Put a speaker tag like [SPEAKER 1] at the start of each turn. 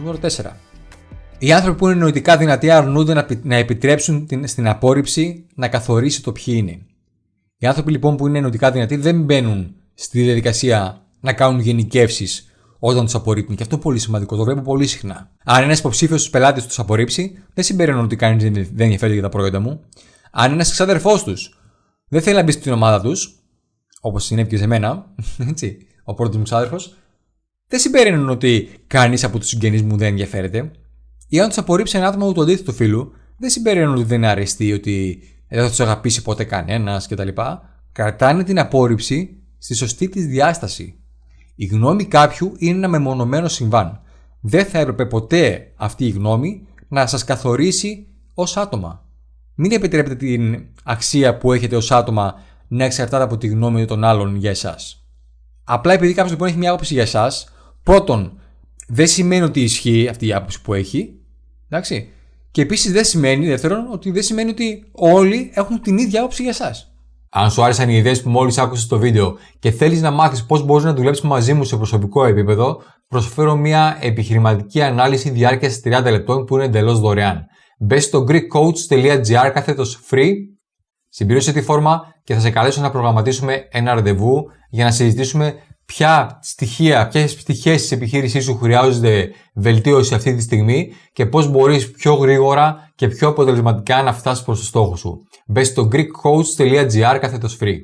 [SPEAKER 1] Νούμερο 4. Οι άνθρωποι που είναι νοητικά δυνατοί αρνούνται να, να επιτρέψουν την, στην απόρριψη να καθορίσει το ποιοι είναι. Οι άνθρωποι λοιπόν που είναι νοητικά δυνατοί δεν μπαίνουν στη διαδικασία να κάνουν γενικεύσεις όταν τους απορρίπτουν. Και αυτό είναι πολύ σημαντικό, το βλέπω πολύ συχνά. Αν ένας υποψήφιος στους πελάτες τους απορρίψει, δεν συμπεραίνουν ότι κανείς δεν ενδιαφέρεται για τα προϊόντα μου. Αν ένας ξάδερφό τους δεν θέλει να μπει στην ομάδα τους, όπως συνέβη και σε μένα, έτσι, ο πρώτος μου ξάδερφος, δεν συμπεραίνουν ότι κανείς από τους συγγενείς μου δεν ενδιαφέρεται. Ή αν τους απορρίψει ένα άτομο του αντίθετου φίλου, δεν συμπεραίνουν ότι δεν είναι αρεστοί, ότι δεν θα τους αγαπήσει ποτέ κανένας κτλ. Κρατάνε την απόρριψη στη σωστή της διάσταση. Η γνώμη κάποιου είναι ένα μεμονωμένο συμβάν. Δεν θα έπρεπε ποτέ αυτή η γνώμη να σας καθορίσει ως άτομα. Μην επιτρέπετε την αξία που έχετε ως άτομα να εξαρτάται από τη γνώμη των άλλων για εσάς. Απλά επειδή κάποιος λοιπόν έχει μια άποψη για εσάς, πρώτον, δεν σημαίνει ότι ισχύει αυτή η άποψη που έχει. Εντάξει. Και επίσης δεν σημαίνει, δεύτερον, ότι δεν σημαίνει ότι όλοι έχουν την ίδια άποψη για εσάς.
[SPEAKER 2] Αν σου άρεσαν οι ιδέες που μόλις άκουσες στο βίντεο και θέλεις να μάθεις πώς μπορείς να δουλέψεις μαζί μου σε προσωπικό επίπεδο, προσφέρω μια επιχειρηματική ανάλυση διάρκειας 30 λεπτών που είναι εντελώς δωρεάν. Μπες στο greekcoach.gr κάθετος free, συμπλήρωσε τη φόρμα και θα σε καλέσω να προγραμματίσουμε ένα ραντεβού για να συζητήσουμε ποια στοιχεία, ποιες πτυχές της επιχείρησής σου χρειάζονται βελτίωση αυτή τη στιγμή και πώς μπορείς πιο γρήγορα και πιο αποτελεσματικά να φτάσεις προς το στόχο σου. Μπες στο greekcoach.gr κάθετος free.